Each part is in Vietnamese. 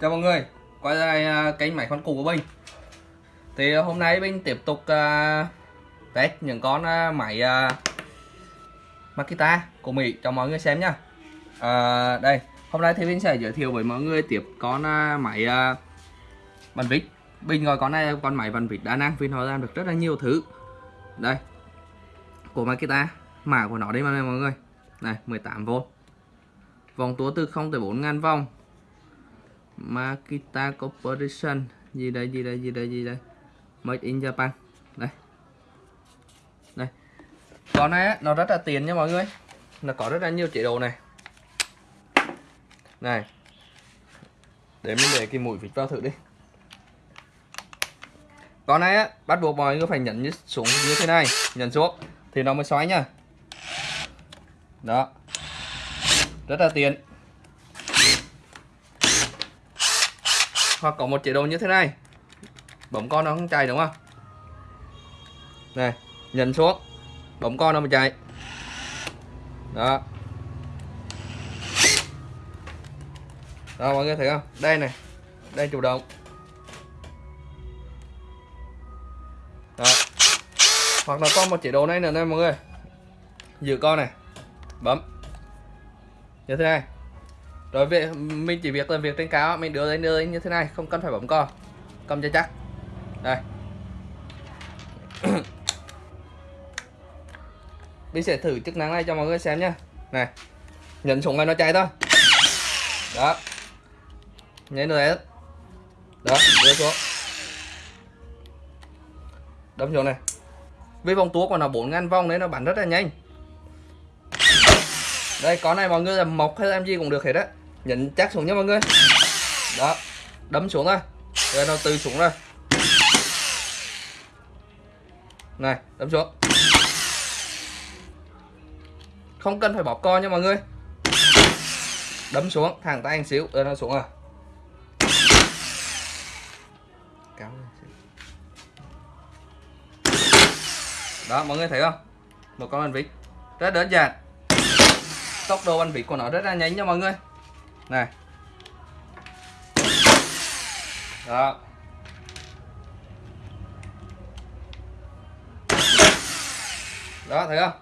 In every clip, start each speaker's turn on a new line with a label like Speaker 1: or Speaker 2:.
Speaker 1: Chào mọi người, quay lại à, kênh máy khoan cũ của Bình. Thì à, hôm nay Bình tiếp tục uh, test những con uh, máy uh, Makita của Mỹ cho mọi người xem nha uh, Đây, hôm nay thì Bình sẽ giới thiệu với mọi người tiếp con uh, máy uh, bàn vít. Bình gọi con này con máy bàn vít đa năng vì nó làm được rất là nhiều thứ. Đây, của Makita, mã của nó đây mà mọi người. Này, 18V Vòng tua từ 0 tới 4 ngàn vòng. Makita Corporation. Gì đây gì đây gì đây gì đây? Made in Japan. Đây. Đây. Con này nó rất là tiền nha mọi người. Nó có rất là nhiều chế độ này. Này. Để mình để cái mũi vịt vào thử đi. Con này á bắt buộc mọi người phải nhấn như, xuống như thế này. Nhấn xuống thì nó mới xoáy nha. Đó. Rất là tiền. Hoặc có một chế độ như thế này. Bấm con nó không chạy đúng không? Này, nhấn xuống. Bấm con nó mới chạy. Đó. Đó, mọi người thấy không? Đây này, đây chủ động. Đó. Hoặc là có một chế độ này nữa đây mọi người. Giữ con này. Bấm. Như thế này rồi việc, mình chỉ việc làm việc trên cao, mình đưa lên đưa lên như thế này, không cần phải bấm co cầm cho chắc. Đây. Mình sẽ thử chức năng này cho mọi người xem nhá. Này, nhấn xuống này nó chạy thôi. Đó. Nhấn nữa đó, đưa xuống. Đâm xuống này. Với vòng tua của nó, bốn ngàn vòng đấy, nó bắn rất là nhanh. Đây, con này mọi người làm mộc hay làm gì cũng được hết á nhấn chắc xuống nha mọi người. Đó, đấm xuống thôi rồi nó từ xuống rồi này, đấm xuống. Không cần phải bóp co nha mọi người. Đấm xuống, thẳng tay anh xíu. Rồi nó xuống à. rồi Cáo đó, mọi người thấy không? Một con anh vịt rất đơn giản. Tốc độ anh vịt của nó rất là nhanh nha mọi người này. Đó. Đó, thấy không?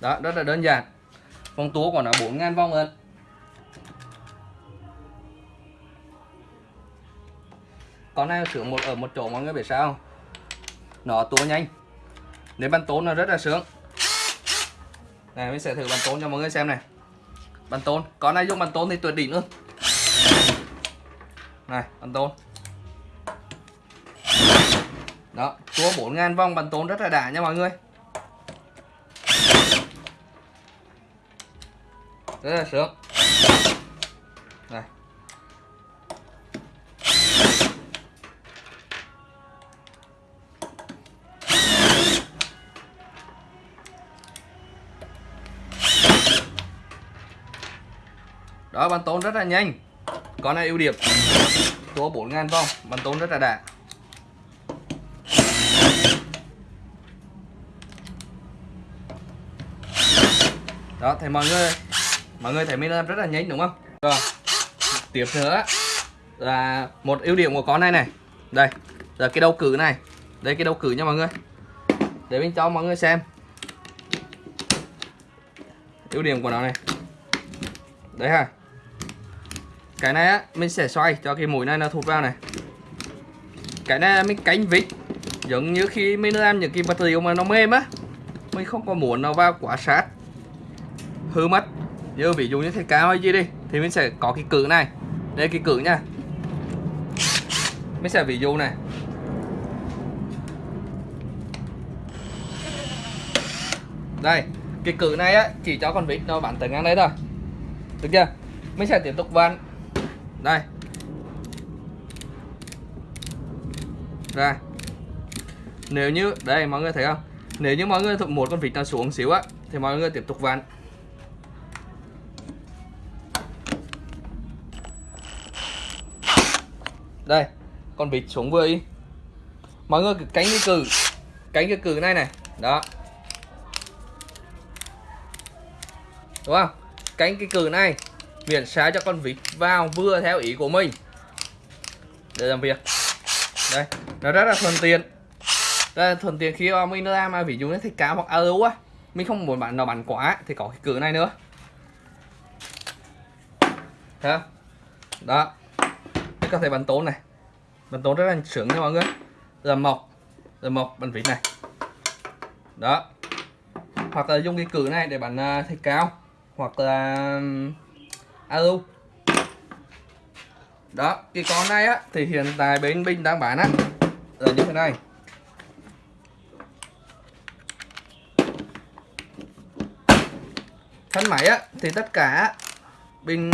Speaker 1: Đó, rất là đơn giản. Phong tua của nó 4 ngàn vòng hơn con này sướng một, ở một chỗ mọi người biết sao không? Nó tua nhanh. Nếu bắn tốn nó rất là sướng. Này, mình sẽ thử bắn tốn cho mọi người xem này bàn tôn con này dùng bàn tôn thì tuyệt đỉnh luôn. Này bàn tôn đó tua 4.000 vòng bàn tôn rất là đã nha mọi người. Rất là sướng. Đó, bắn tốn rất là nhanh. Con này ưu điểm có 4 ngàn vòng, bắn tốn rất là đạt đó thì mọi người mọi người thấy mình làm rất là nhanh, đúng không? Rồi, tiếp nữa là một ưu điểm của con này này. Đây, là cái đầu cử này. Đây, cái đầu cử nha mọi người. Để mình cho mọi người xem. Ưu điểm của nó này. Đấy ha cái này á, mình sẽ xoay cho cái mũi này nó thụt vào này. Cái này là mình cánh vít. Giống như khi mình làm những cái vật liệu mà nó mềm á, mình không có muốn nó vào quá sát. Hư mất. Như ví dụ như thế cao hay gì đi, thì mình sẽ có cái cử này. Đây, cái cử nha. Mình sẽ ví dụ này. Đây, cái cử này á, chỉ cho con vít nó bắn tới ngang đấy thôi. Được chưa? Mình sẽ tiếp tục vặn đây. Ra. Nếu như, đây, mọi người thấy không? Nếu như mọi người một con vịt nào xuống xíu á, thì mọi người tiếp tục vặn. Đây, con vịt xuống vừa đi. Mọi người cứ cánh cái cừ cánh cái cừ này này, đó. Đúng không? Cánh cái cừ này miễn sao cho con vịt vào vừa theo ý của mình. Để làm việc. Đây, nó rất là thuận tiện. Rất là thuận tiện khi mà mình ra mà, ví dụ như thịt cá hoặc alo á, mình không muốn bạn nào bắn quá thì có cái cửa này nữa. Thấy không? Đó. Mình có thể bắn tốn này. Bắn tốn rất là sướng nha mọi người. Giờ mộc giờ mộc bắn vịt này. Đó. Hoặc là dùng cái cửa này để bắn à, thịt cao hoặc là alo. Đó, cái con này á, thì hiện tại bên binh đang bán á. Là như thế này. Thân máy á, thì tất cả pin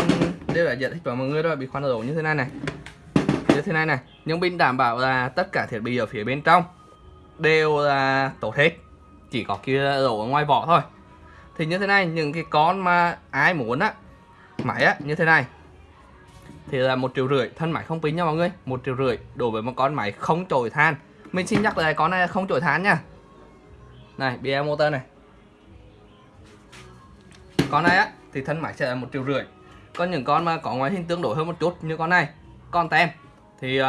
Speaker 1: đều là giải thích với mọi người rồi, bị khoan đổ như thế này này. Như thế này này, nhưng pin đảm bảo là tất cả thiết bị ở phía bên trong đều là tốt hết. Chỉ có kia đổ ở ngoài vỏ thôi. Thì như thế này, những cái con mà ai muốn á máy á như thế này. Thì là một triệu rưỡi thân máy không pin nha mọi người. Một triệu rưỡi đối với một con máy không trổi than. Mình xin nhắc lại con này không trổi than nha. Này bia motor này. Con này á thì thân máy sẽ là một triệu rưỡi. Còn những con mà có ngoại hình tương đối hơn một chút như con này. Con tem. Thì uh,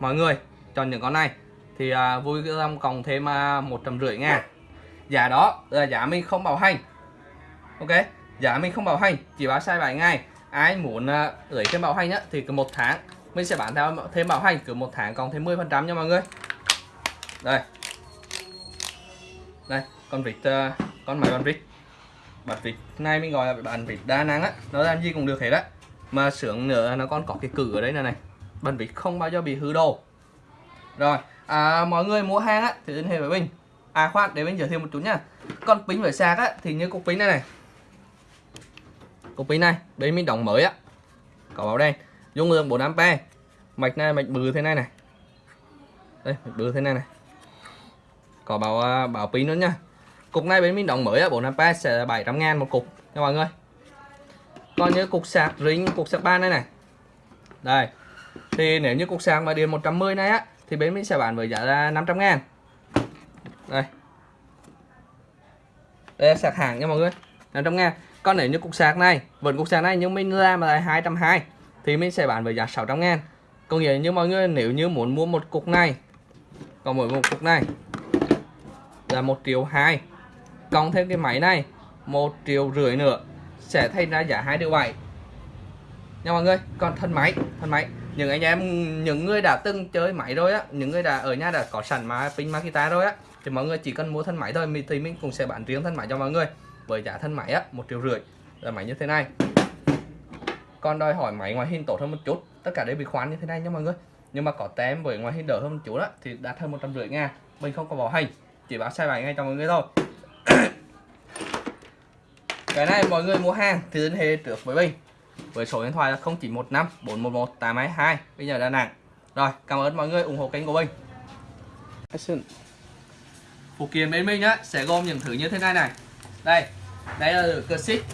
Speaker 1: mọi người chọn những con này. Thì uh, vui lòng cộng thêm à, một trăm rưỡi ngàn giá dạ đó là giá mình không bảo hành. Ok giá mình không bảo hành chỉ báo sai 7 ngày ai muốn uh, gửi thêm bảo hành á thì cứ một tháng. Mình sẽ bán theo thêm bảo hành cứ một tháng còn thêm 10 phần trăm nha mọi người. Đây. Đây con vịt uh, con máy con vịt. Bản vịt này mình gọi là bàn vịt đa năng á nó làm gì cũng được hết á. Mà sướng nữa nó còn có cái cử ở đây này này bản vịt không bao giờ bị hư đồ. Rồi à, mọi người mua hàng á thì liên hệ với mình à khoan để mình giới thiệu một chút nha. Con pin phải sạc á thì như cục pin này này cục pin này, bên mình đóng mới á. Có báo đen, dung lượng 4 ampe mạch này mạch bự thế này này. Đây, mạch bự thế này này. Có báo à, báo pin nữa nha cục này bên mình đóng mới á 4 ampe sẽ là 700 ngàn một cục nha mọi người. Còn như cục sạc ring, cục sạc ba này này. Đây, thì nếu như cục sạc mà điện 110 này á, thì bên mình sẽ bán với giá là 500 ngàn đây. Đây, sạc hàng nha mọi người 500 ngàn còn nếu như cục sạc này. Vẫn cục sạc này nhưng mình ra mà là 220 thì mình sẽ bán với giá 600 ngàn. Còn nghĩa như mọi người, nếu như muốn mua một cục này còn mỗi một cục này là một triệu hai. Cộng thêm cái máy này, một triệu rưỡi nữa, sẽ thay ra giá hai triệu bảy. Nha mọi người, còn thân máy thân máy. Những anh em, những người đã từng chơi máy rồi á, những người đã ở nhà đã có sẵn mà pin Makita rồi á, thì mọi người chỉ cần mua thân máy thôi, thì mình cũng sẽ bán riêng thân máy cho mọi người với giá thân máy á một triệu rưỡi là máy như thế này. Còn đòi hỏi máy ngoại hình tốt hơn một chút tất cả đều bị khoán như thế này nha mọi người. Nhưng mà có tem với ngoại hình đỡ hơn một chút đó thì đạt hơn một trăm rưỡi ngàn mình không có bảo hành chỉ báo sai bài ngay cho mọi người thôi. Cái này mọi người mua hàng thì liên hệ trước với mình với số điện thoại là 0915 411 822 bây giờ Đà Nẵng. Rồi cảm ơn mọi người ủng hộ kênh của mình. Phụ kiện bên mình á sẽ gồm những thứ như thế này này. Đây đây là lửa cơ xích.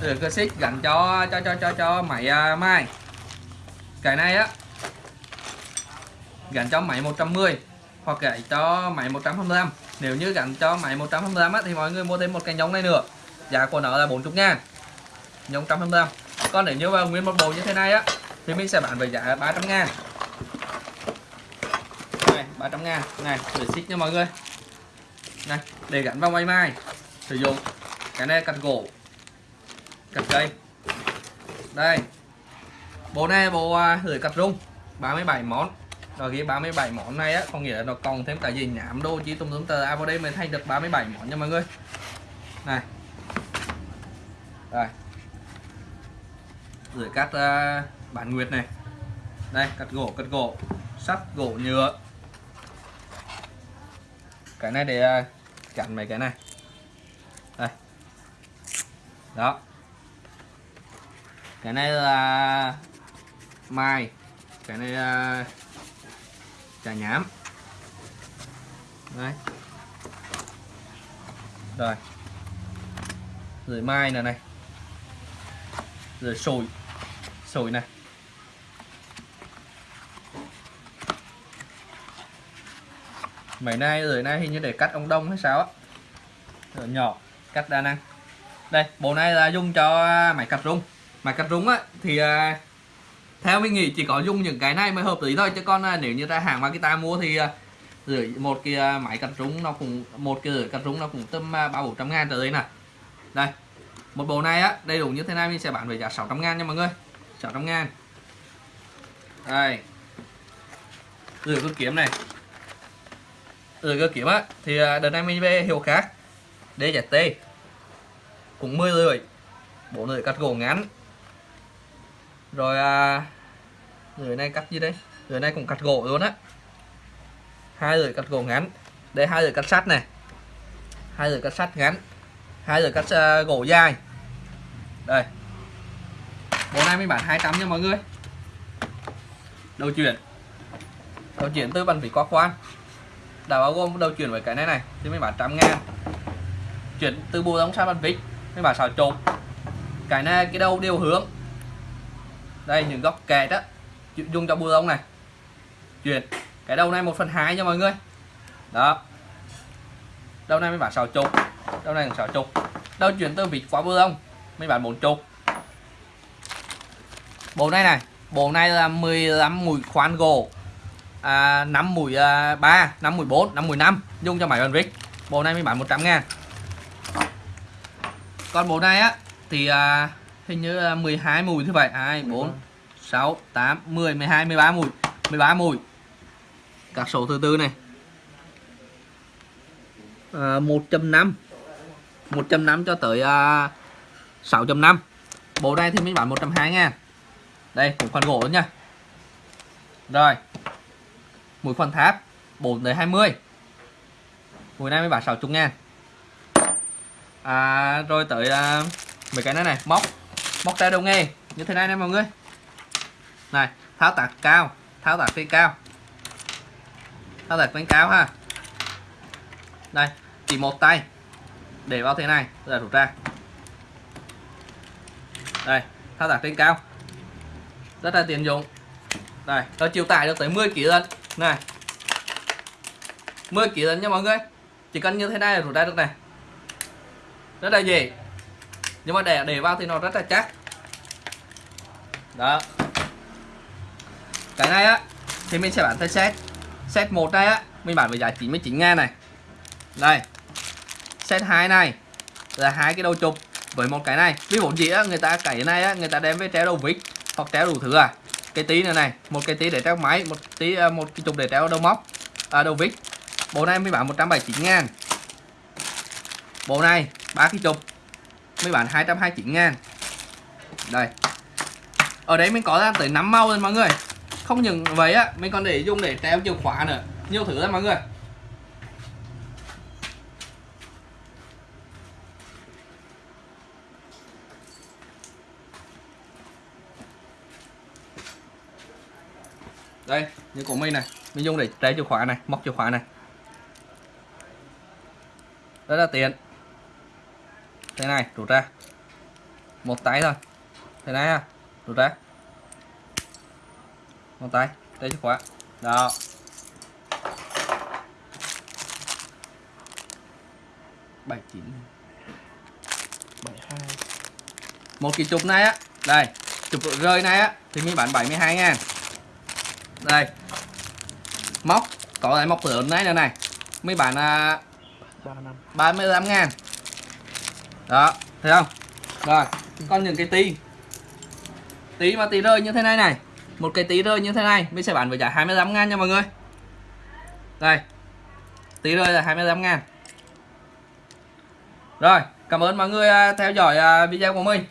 Speaker 1: Lửa cơ xích gắn cho cho cho cho cho máy à, uh, mai cái này á gắn cho máy 110 hoặc gắn cho máy 125 nếu như gắn cho máy 125 á, thì mọi người mua thêm một cái nhông này nữa. Giá của nó là 40 ngàn. Nhông 125 còn nếu như vào nguyên một bộ như thế này á thì mình sẽ bán với giá 300 ngàn. Này 300 ngàn. Này để xích nha mọi người. Này để gắn vào máy mai sử dụng cái này cắt gỗ cắt cây. Đây bộ này bộ à, gửi cắt rung 37 món. Rồi cái 37 món này á có nghĩa là nó còn thêm cả gì nhảm đô chỉ tùm tùm tờ. À vào đây mới thay được 37 món nha mọi người. Này. Rồi gửi cắt uh, bản nguyệt này. Đây cắt gỗ cắt gỗ. Sắt gỗ nhựa. Cái này để à, uh, chặn mấy cái này đây. Đó. Cái này là mai. Cái này là trà nhám. Đấy rồi. Rồi mai này này. Rồi sồi. Sồi này. Mấy nay, rồi nay hình như để cắt ông đông hay sao á. Nhỏ cắt đa năng. Đây, bộ này là dùng cho à, máy cắt rung. Máy cắt rúng á, thì à, theo mình nghĩ chỉ có dùng những cái này mới hợp lý thôi. Chứ còn à, nếu như ra hàng Makita mua thì gửi rưỡi, một cái máy cắt rúng nó cũng, một cái rưỡi cắt rúng nó cũng tầm ba bốn trăm ngàn trở lên nè đây, một bộ này á, đầy đủ như thế này mình sẽ bán với giá 600 ngàn nha mọi người. 600 ngàn. Đây. Gửi cơ kiếm này. Gửi cơ kiếm á, thì đợt này mình về hiệu khác. DZT cũng 10 lưỡi. Bộ lưỡi cắt gỗ ngắn. Rồi à, lưỡi này cắt gì đây? Lưỡi này cũng cắt gỗ luôn á. Hai lưỡi cắt gỗ ngắn. Đây hai lưỡi cắt sắt này. Hai lưỡi cắt sắt ngắn. Hai lưỡi cắt uh, gỗ dài. Đây. Bộ này mình bán 200 nha mọi người. Đầu chuyển. Đầu chuyển từ bàn vị quá khoan đã bao gồm đầu chuyển với cái này này thì mình bán trăm ngàn chuyển từ bộ đóng sang bàn vít mình bán xào trộn. Cái này cái đầu đều hướng. Đây những góc kẹt á dùng cho bù lông này. Chuyển cái đầu này một phần hai nha mọi người. Đó. Đầu này mới bán sáu chục đầu này sáu chục đầu chuyển từ vịt qua bù lông mới bán bốn chục bộ này này bộ này là 15 mũi khoan gỗ. À, 5 mũi à, 3 5 mũi 4 5 mũi 5 dùng cho máy bàn vít bộ này mới bán 100 ngàn còn bộ này á thì à, hình như là 12 mùi thứ bảy. 2 4 6 8 10 12 13 mùi. 13 mùi. Các số thứ tư này. À, 1.5 1.5 cho tới à, 6.5 bộ này thì mình bán 120 ngàn. Đây cũng khoan gỗ nha. Rồi. Mũi khoan tháp 4 tới 20 mũi này mới bán 60 ngàn à, rồi tới à, mấy cái này này móc. Móc tay đầu nghề như thế này nè mọi người. Này tháo tạc cao tháo tạc trên cao. Tháo tạc trên cao ha. Đây chỉ một tay. Để vào thế này rồi rút ra. Đây tháo tác trên cao. Rất là tiện dụng. Đây nó chịu tải được tới 10 kg lần này 10 kg lần nha mọi người. Chỉ cần như thế này là rút ra được này rất là gì? Nhưng mà để để vào thì nó rất là chắc. Đó. Cái này á thì mình sẽ bán theo set. Set một này á mình bán với giá 99 ngàn này. Đây. Set 2 này là hai cái đầu chụp với một cái này. Ví dụ gì á người ta cái này á người ta đem với treo đầu vít hoặc treo đủ thứ à. Cái tí nữa này một cái tí để treo máy một tí à, một cái chụp để treo đầu móc à, đầu vít. Bộ này mới bán 179 ngàn bộ này, ba cái chục mới bán 229 ngàn. Đây. Ở đấy mình có ra tới 5 màu rồi mọi người. Không những vậy á, mình còn để dùng để treo chìa khóa nữa. Nhiều thứ lắm mọi người. Đây, như của mình này. Mình dùng để treo chìa khóa này, móc chìa khóa này. Rất là tiện thế này rút ra. Một tay thôi. Thế này à rút ra. Một tay đây chìa khóa. Đó. Bảy chín. Bảy hai. Một cái chụp này á. Đây chụp rơi này á thì mình bán 72 ngàn. Đây. Móc có lại móc lớn này nữa này. Mấy bạn à, 35 ngàn đó, thấy không? Rồi còn những cái tí. Tí mà tí rơi như thế này này. Một cái tí rơi như thế này, mình sẽ bán với giá 25 ngàn nha mọi người. Đây, tí rơi là 25 ngàn. Rồi, cảm ơn mọi người à, theo dõi à, video của mình.